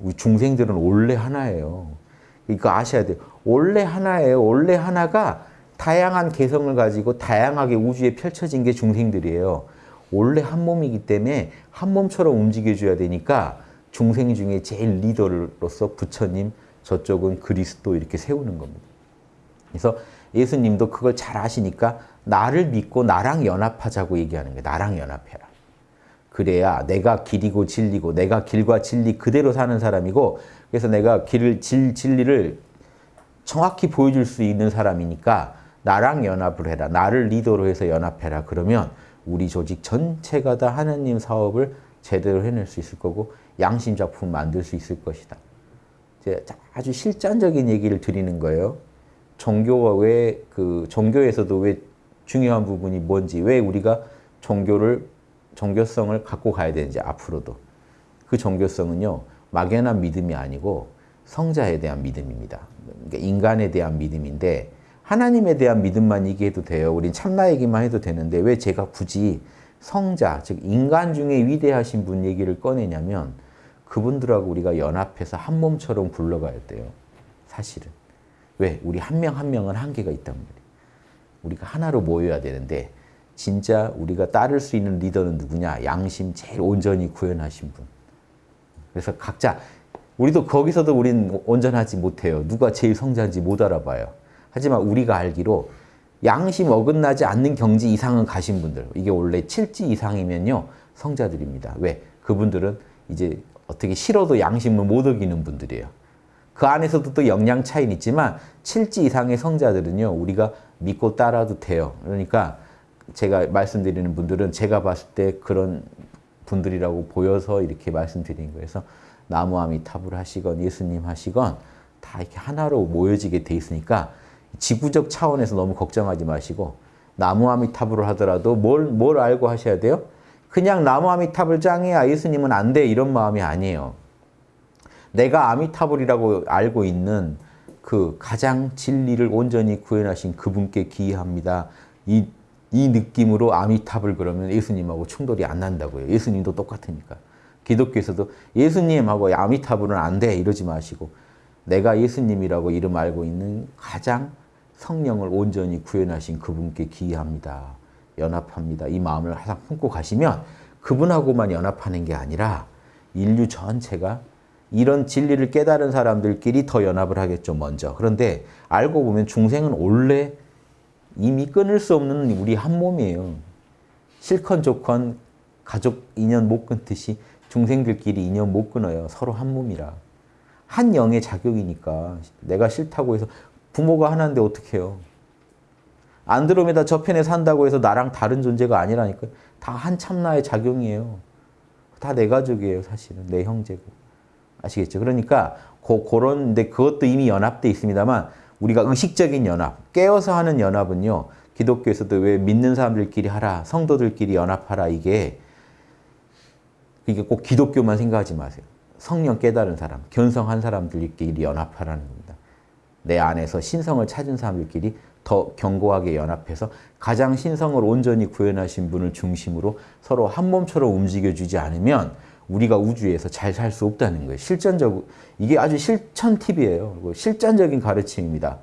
우리 중생들은 원래 하나예요. 이거 아셔야 돼요. 원래 하나예요. 원래 하나가 다양한 개성을 가지고 다양하게 우주에 펼쳐진 게 중생들이에요. 원래 한 몸이기 때문에 한 몸처럼 움직여줘야 되니까 중생 중에 제일 리더로서 부처님, 저쪽은 그리스도 이렇게 세우는 겁니다. 그래서 예수님도 그걸 잘 아시니까 나를 믿고 나랑 연합하자고 얘기하는 거예요. 나랑 연합해라. 그래야 내가 길이고 진리고 내가 길과 진리 그대로 사는 사람이고 그래서 내가 길을 질, 진리를 정확히 보여줄 수 있는 사람이니까 나랑 연합을 해라. 나를 리더로 해서 연합해라. 그러면 우리 조직 전체가 다 하나님 사업을 제대로 해낼 수 있을 거고 양심 작품 만들 수 있을 것이다. 아주 실전적인 얘기를 드리는 거예요. 종교가 왜 그 종교에서도 왜 중요한 부분이 뭔지 왜 우리가 종교를 종교성을 갖고 가야 되는지 앞으로도 그 종교성은요 막연한 믿음이 아니고 성자에 대한 믿음입니다. 그러니까 인간에 대한 믿음인데 하나님에 대한 믿음만 얘기해도 돼요. 우린 참나 얘기만 해도 되는데 왜 제가 굳이 성자, 즉 인간 중에 위대하신 분 얘기를 꺼내냐면 그분들하고 우리가 연합해서 한 몸처럼 굴러가야 돼요. 사실은. 왜? 우리 한 명한 명은 한계가 있단 말이에요. 우리가 하나로 모여야 되는데 진짜 우리가 따를 수 있는 리더는 누구냐? 양심 제일 온전히 구현하신 분. 그래서 각자 우리도 거기서도 우린 온전하지 못해요. 누가 제일 성자인지 못 알아봐요. 하지만 우리가 알기로 양심 어긋나지 않는 경지 이상은 가신 분들 이게 원래 칠지 이상이면요 성자들입니다. 왜? 그분들은 이제 어떻게 싫어도 양심을 못 어기는 분들이에요. 그 안에서도 또 영양 차이는 있지만 칠지 이상의 성자들은요 우리가 믿고 따라도 돼요. 그러니까 제가 말씀드리는 분들은 제가 봤을 때 그런 분들이라고 보여서 이렇게 말씀드린 거예요. 나무아미타불 하시건 예수님 하시건 다 이렇게 하나로 모여지게 돼 있으니까 지구적 차원에서 너무 걱정하지 마시고 나무아미타불을 하더라도 뭘, 뭘 알고 하셔야 돼요? 그냥 나무아미타불 짱이야 예수님은 안 돼 이런 마음이 아니에요. 내가 아미타불이라고 알고 있는 그 가장 진리를 온전히 구현하신 그분께 기이합니다. 이, 이 느낌으로 아미타불 그러면 예수님하고 충돌이 안 난다고요. 예수님도 똑같으니까. 기독교에서도 예수님하고 아미타불은 안 돼 이러지 마시고 내가 예수님이라고 이름 알고 있는 가장 성령을 온전히 구현하신 그분께 기이합니다. 연합합니다. 이 마음을 항상 품고 가시면 그분하고만 연합하는 게 아니라 인류 전체가 이런 진리를 깨달은 사람들끼리 더 연합을 하겠죠, 먼저. 그런데 알고 보면 중생은 원래 이미 끊을 수 없는 우리 한 몸이에요. 실컨 좋건 가족 인연 못 끊듯이 중생들끼리 인연 못 끊어요. 서로 한 몸이라. 한 영의 작용이니까 내가 싫다고 해서 부모가 하나인데 어떻게 해요? 안드로메다 저편에 산다고 해서 나랑 다른 존재가 아니라니까 다 한 참나의 작용이에요. 다 내 가족이에요, 사실은. 내 형제고. 아시겠죠? 그러니까 고, 그런 데 그것도 이미 연합돼 있습니다만 우리가 의식적인 연합, 깨어서 하는 연합은요. 기독교에서도 왜 믿는 사람들끼리 하라, 성도들끼리 연합하라 이게 이게 꼭 기독교만 생각하지 마세요. 성령 깨달은 사람, 견성한 사람들끼리 연합하라는 겁니다. 내 안에서 신성을 찾은 사람들끼리 더 견고하게 연합해서 가장 신성을 온전히 구현하신 분을 중심으로 서로 한 몸처럼 움직여주지 않으면 우리가 우주에서 잘 살 수 없다는 거예요. 실전적 이게 아주 실천 팁이에요. 실전적인 가르침입니다.